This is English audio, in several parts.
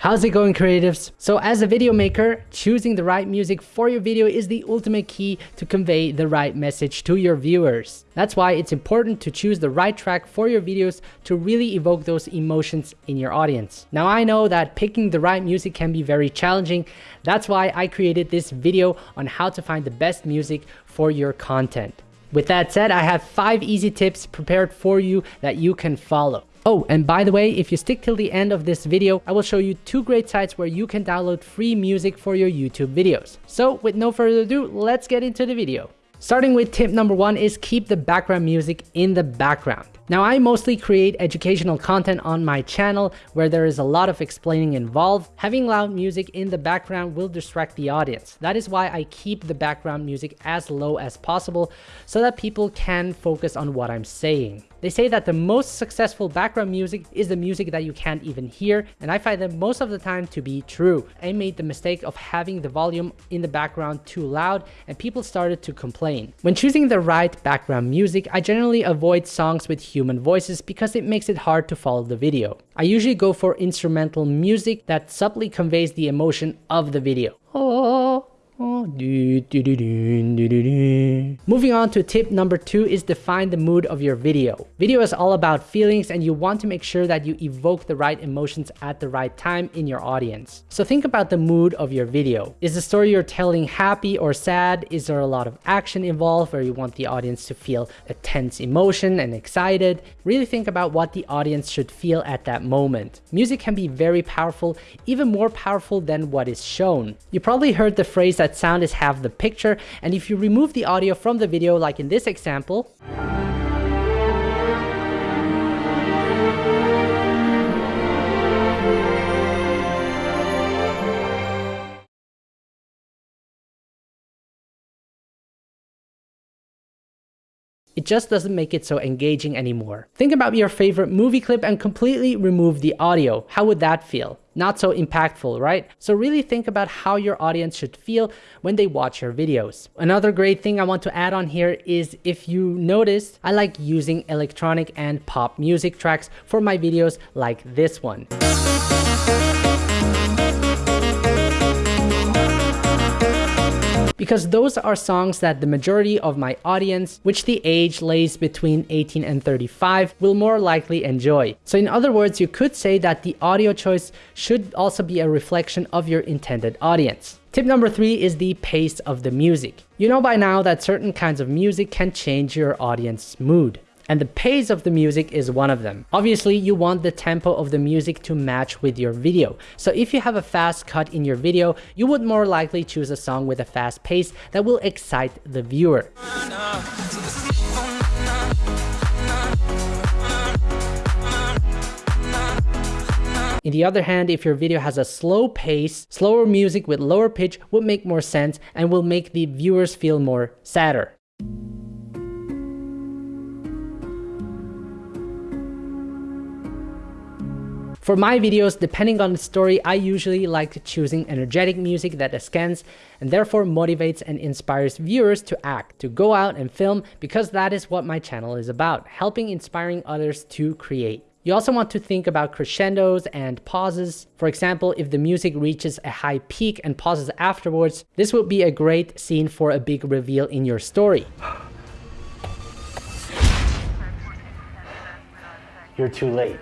How's it going creatives? So as a video maker, choosing the right music for your video is the ultimate key to convey the right message to your viewers. That's why it's important to choose the right track for your videos to really evoke those emotions in your audience. Now I know that picking the right music can be very challenging. That's why I created this video on how to find the best music for your content. With that said, I have five easy tips prepared for you that you can follow. Oh, and by the way, if you stick till the end of this video, I will show you two great sites where you can download free music for your YouTube videos. So with no further ado, let's get into the video. Starting with tip number one is keep the background music in the background. Now I mostly create educational content on my channel where there is a lot of explaining involved. Having loud music in the background will distract the audience. That is why I keep the background music as low as possible so that people can focus on what I'm saying. They say that the most successful background music is the music that you can't even hear, and I find that most of the time to be true. I made the mistake of having the volume in the background too loud, and people started to complain. When choosing the right background music, I generally avoid songs with human voices because it makes it hard to follow the video. I usually go for instrumental music that subtly conveys the emotion of the video. Oh, oh Moving on to tip number two is define the mood of your video. Video is all about feelings and you want to make sure that you evoke the right emotions at the right time in your audience. So think about the mood of your video. Is the story you're telling happy or sad? Is there a lot of action involved where you want the audience to feel a tense emotion and excited? Really think about what the audience should feel at that moment. Music can be very powerful, even more powerful than what is shown. You probably heard the phrase that sound is half the picture. And if you remove the audio from the video, like in this example, it just doesn't make it so engaging anymore. Think about your favorite movie clip and completely remove the audio. How would that feel? Not so impactful, right? So really think about how your audience should feel when they watch your videos. Another great thing I want to add on here is if you noticed, I like using electronic and pop music tracks for my videos like this one. Because those are songs that the majority of my audience, which the age lays between 18 and 35, will more likely enjoy. So in other words, you could say that the audio choice should also be a reflection of your intended audience. Tip number three is the pace of the music. You know by now that certain kinds of music can change your audience's mood and the pace of the music is one of them. Obviously, you want the tempo of the music to match with your video. So if you have a fast cut in your video, you would more likely choose a song with a fast pace that will excite the viewer. In the other hand, if your video has a slow pace, slower music with lower pitch would make more sense and will make the viewers feel more sadder. For my videos, depending on the story, I usually like choosing energetic music that ascends and therefore motivates and inspires viewers to act, to go out and film, because that is what my channel is about, helping inspiring others to create. You also want to think about crescendos and pauses. For example, if the music reaches a high peak and pauses afterwards, this would be a great scene for a big reveal in your story. You're too late.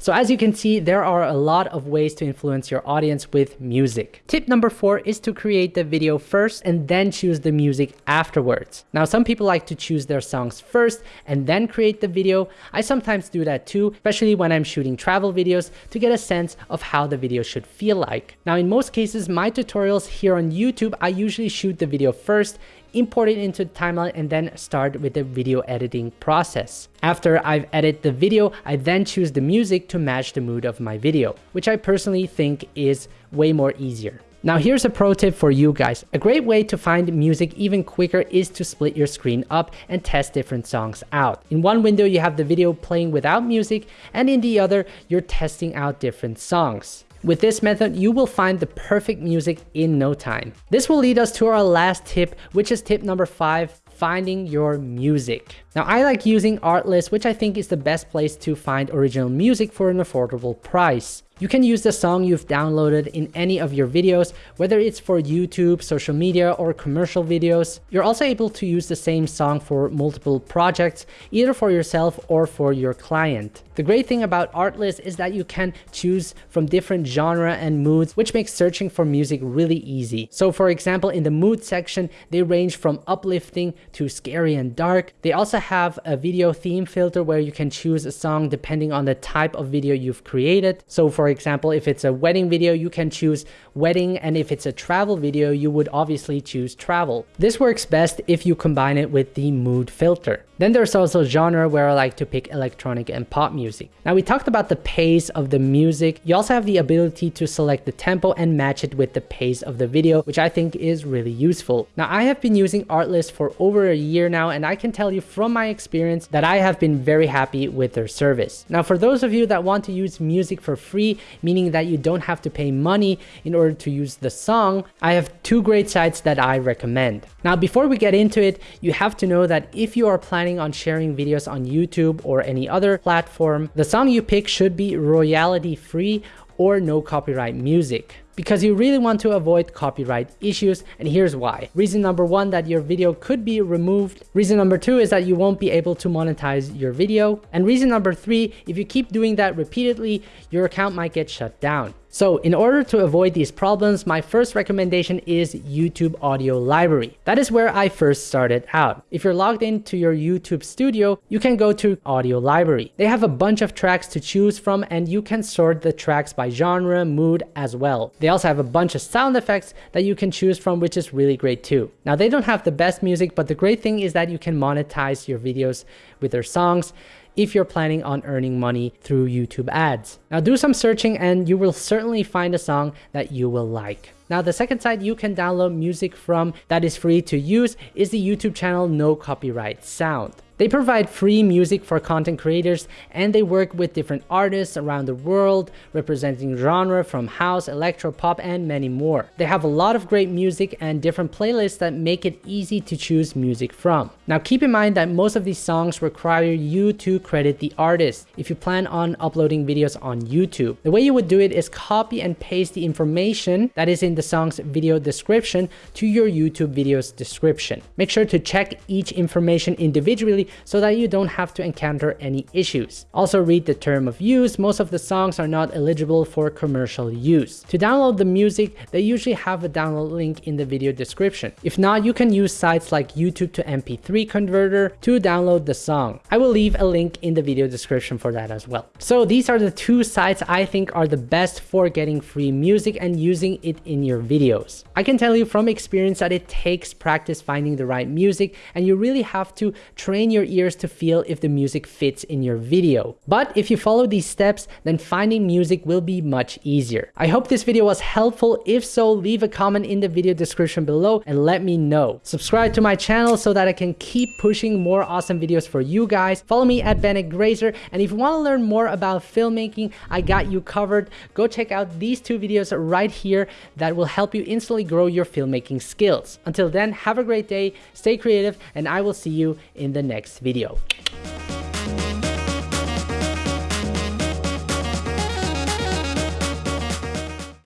So as you can see, there are a lot of ways to influence your audience with music. Tip number four is to create the video first and then choose the music afterwards. Now, some people like to choose their songs first and then create the video. I sometimes do that too, especially when I'm shooting travel videos to get a sense of how the video should feel like. Now, in most cases, my tutorials here on YouTube, I usually shoot the video first import it into the timeline and then start with the video editing process. After I've edited the video, I then choose the music to match the mood of my video, which I personally think is way more easier. Now here's a pro tip for you guys. A great way to find music even quicker is to split your screen up and test different songs out. In one window you have the video playing without music and in the other you're testing out different songs. With this method, you will find the perfect music in no time. This will lead us to our last tip, which is tip number five, finding your music. Now I like using Artlist, which I think is the best place to find original music for an affordable price. You can use the song you've downloaded in any of your videos, whether it's for YouTube, social media, or commercial videos. You're also able to use the same song for multiple projects, either for yourself or for your client. The great thing about Artlist is that you can choose from different genre and moods, which makes searching for music really easy. So for example, in the mood section, they range from uplifting to scary and dark. They also have a video theme filter where you can choose a song depending on the type of video you've created. So for example, if it's a wedding video, you can choose wedding. And if it's a travel video, you would obviously choose travel. This works best if you combine it with the mood filter. Then there's also genre where I like to pick electronic and pop music. Now we talked about the pace of the music. You also have the ability to select the tempo and match it with the pace of the video, which I think is really useful. Now I have been using Artlist for over a year now, and I can tell you from my experience that I have been very happy with their service. Now for those of you that want to use music for free, meaning that you don't have to pay money in order to use the song, I have two great sites that I recommend. Now before we get into it, you have to know that if you are planning planning on sharing videos on YouTube or any other platform, the song you pick should be royalty free or no copyright music because you really want to avoid copyright issues and here's why. Reason number one that your video could be removed. Reason number two is that you won't be able to monetize your video. And reason number three, if you keep doing that repeatedly, your account might get shut down. So in order to avoid these problems, my first recommendation is YouTube Audio Library. That is where I first started out. If you're logged into your YouTube studio, you can go to Audio Library. They have a bunch of tracks to choose from and you can sort the tracks by genre, mood as well. They also have a bunch of sound effects that you can choose from, which is really great too. Now they don't have the best music, but the great thing is that you can monetize your videos with their songs if you're planning on earning money through YouTube ads. Now do some searching and you will certainly find a song that you will like. Now the second site you can download music from that is free to use is the YouTube channel No Copyright Sound. They provide free music for content creators and they work with different artists around the world representing genre from house, electro, pop and many more. They have a lot of great music and different playlists that make it easy to choose music from. Now keep in mind that most of these songs require you to credit the artist if you plan on uploading videos on YouTube. The way you would do it is copy and paste the information that is in the song's video description to your YouTube video's description. Make sure to check each information individually so that you don't have to encounter any issues. Also read the term of use, most of the songs are not eligible for commercial use. To download the music, they usually have a download link in the video description. If not, you can use sites like YouTube to MP3 converter to download the song. I will leave a link in the video description for that as well. So these are the two sites I think are the best for getting free music and using it in your videos. I can tell you from experience that it takes practice finding the right music and you really have to train your your ears to feel if the music fits in your video. But if you follow these steps, then finding music will be much easier. I hope this video was helpful. If so, leave a comment in the video description below and let me know. Subscribe to my channel so that I can keep pushing more awesome videos for you guys. Follow me at Bennett Grazer. And if you want to learn more about filmmaking, I got you covered. Go check out these two videos right here that will help you instantly grow your filmmaking skills. Until then, have a great day, stay creative, and I will see you in the next next video.